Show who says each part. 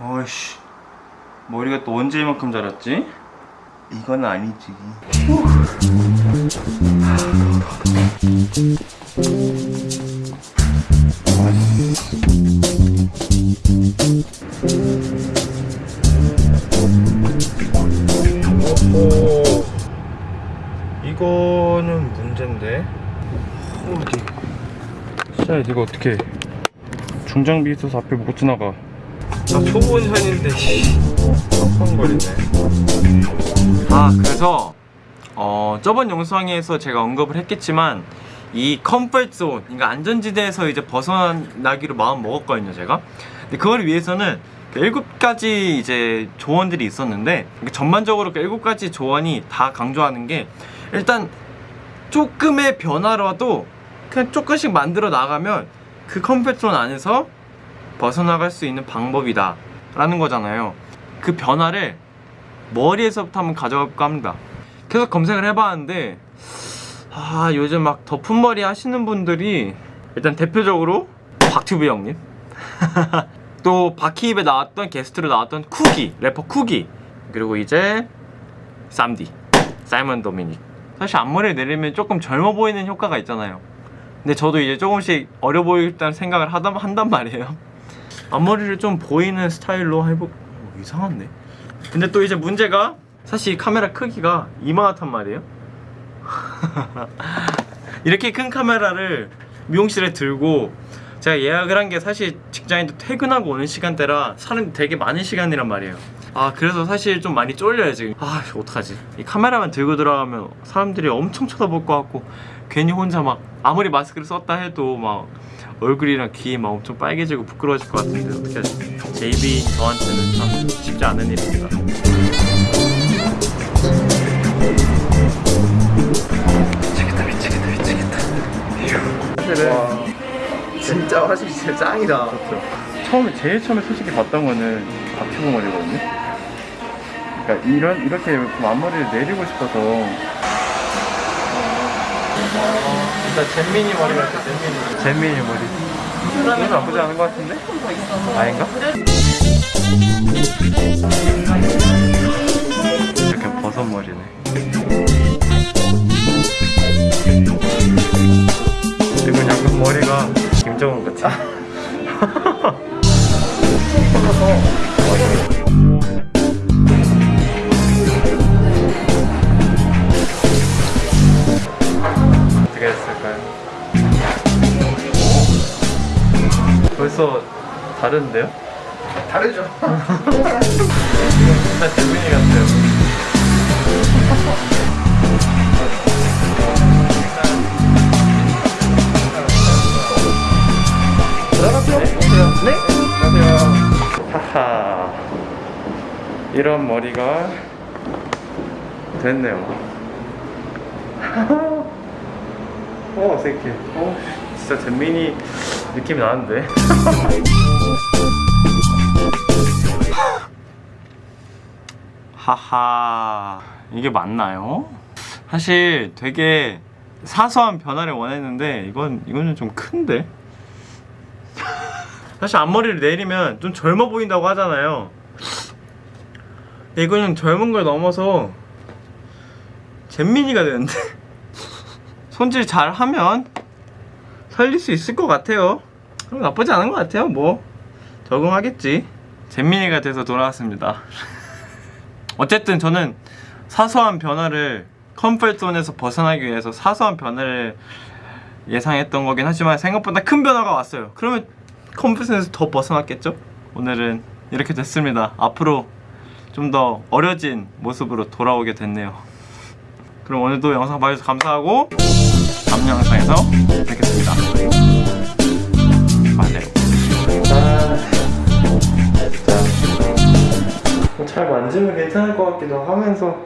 Speaker 1: 어이씨. 머리가 또 언제 이만큼 자랐지? 이건 아니지. 오, 이거는 문제인데. 어디? 진짜 이거 어떻게 중장비 있어서 앞에 못 지나가 나 초보 운전인데 깜깜거리네. 아 그래서 어 저번 영상에서 제가 언급을 했겠지만 이 comfort zone 그러니까 안전지대에서 이제 벗어나기로 마음 먹었거든요 제가. 근데 그걸 위해서는 그 일곱 가지 이제 조언들이 있었는데 그 전반적으로 그 일곱 가지 조언이 다 강조하는 게 일단 조금의 변화라도 그냥 조금씩 만들어 나가면 그 comfort zone 안에서 벗어나갈 수 있는 방법이다. 라는 거잖아요. 그 변화를 머리에서부터 한번 가져갈까 합니다. 계속 검색을 해봤는데 아 요즘 막 덮은 머리 하시는 분들이 일단 대표적으로 박튜브 형님. 또 바퀴입에 나왔던 게스트로 나왔던 쿠기 래퍼 쿠기. 그리고 이제 쌈디 사이먼 도미닉. 사실 앞머리를 내리면 조금 젊어 보이는 효과가 있잖아요. 근데 저도 이제 조금씩 어려 보이겠다는 생각을 하다, 한단 말이에요 앞머리를 좀 보이는 스타일로 해보 어, 이상한데? 근데 또 이제 문제가 사실 이 카메라 크기가 이만하단 말이에요. 이렇게 큰 카메라를 미용실에 들고 제가 예약을 한 게 사실 직장인도 퇴근하고 오는 시간대라 사람 되게 많은 시간이란 말이에요. 아 그래서 사실 좀 많이 쫄려요 지금. 아 어떡하지? 이 카메라만 들고 들어가면 사람들이 엄청 쳐다볼 것 같고 괜히 혼자 막 아무리 마스크를 썼다 해도 막 얼굴이랑 귀 막 엄청 빨개지고 부끄러워질 것 같은데 어떻게 하지? JB 저한테는 참 쉽지 않은 일입니다
Speaker 2: 진짜 짱이다.
Speaker 1: 그렇죠. 처음에 제일 처음에 솔직히 봤던 거는 박튜브 머리거든요. 그러니까 이런 이렇게 좀 앞머리를 내리고 싶어서 일단 잼민이 머리 같아 잼민이 잼민이 머리. 이건 나쁘지 않은 것 같은데? 아닌가? 이렇게 버섯 머리네. 벌써 다른데요?
Speaker 2: 다르죠.
Speaker 1: 진짜 재민이 같아요.
Speaker 2: 들어가세요. 네.
Speaker 1: 안녕하세요. 하하. 이런 머리가 됐네요. 어, 어색해. 어, 진짜 잼민이 느낌이 나는데. 하하. 이게 맞나요? 사실 되게 사소한 변화를 원했는데 이건 이거는 좀 큰데. 사실 앞머리를 내리면 좀 젊어 보인다고 하잖아요. 이거는 젊은 걸 넘어서 잼민이가 되는데 손질 잘 하면 살릴 수 있을 것 같아요. 그럼 나쁘지 않은 것 같아요. 뭐 적응하겠지. 잼민이가 돼서 돌아왔습니다. 어쨌든 저는 사소한 변화를 comfort zone에서 벗어나기 위해서 사소한 변화를 예상했던 거긴 하지만 생각보다 큰 변화가 왔어요. 그러면 comfort zone에서 더 벗어났겠죠? 오늘은 이렇게 됐습니다. 앞으로 좀 더 어려진 모습으로 돌아오게 됐네요. 그럼 오늘도 영상 봐주셔서 감사하고 다음 영상에서 뵙겠습니다. 맞아요. 잘 만지면 괜찮을 것 같기도 하면서